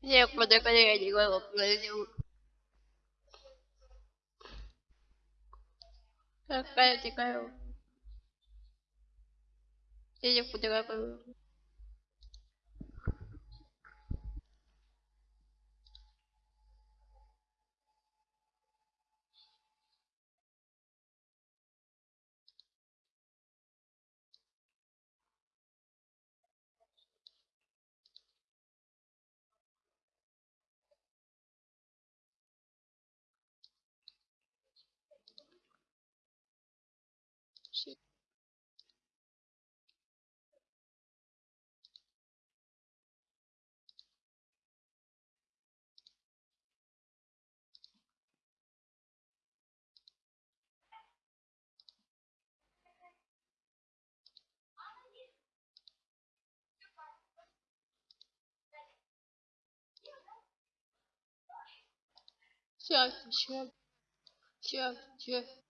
谢谢蝴蝶哥 куда я не говорю, куда 怜 Я не фотографирую. Сейчас, сейчас, сейчас, сейчас. И как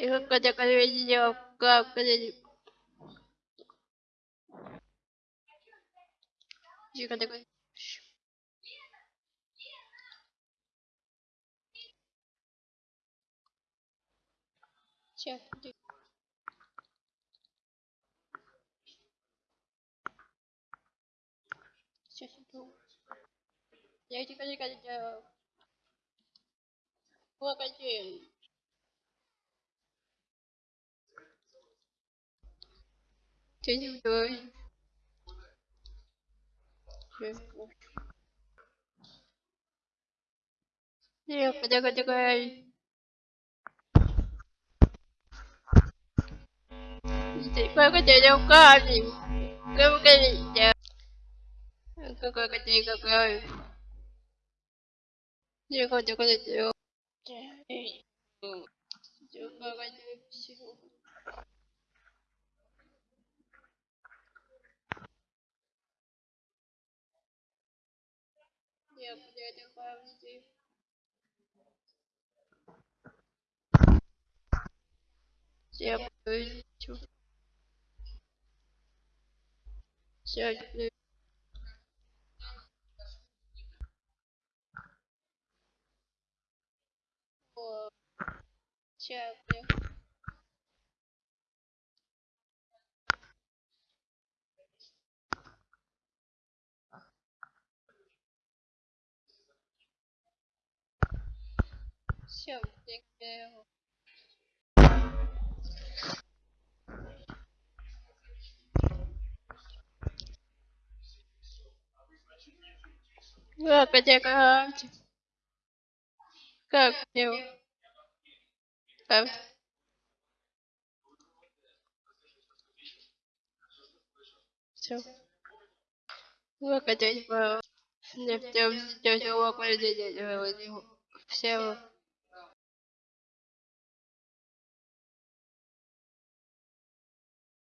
это видео, как это... Тихо, такой. Сейчас, Сейчас иду. Я тихо, тихо, тихо. Погоди. Ты не вдвоем. Тихо, тихо, тихо. Погоди, руками. Погоди. Какой котей какой. Тихо, тихо, тихо. Тихо, тихо. Я где-то памяти. Я хочу. Сядь, Сейчас, Все, я его. Как это как? Как его? Как? Все. Как это? Не в тем, что его Все.